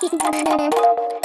なるほど。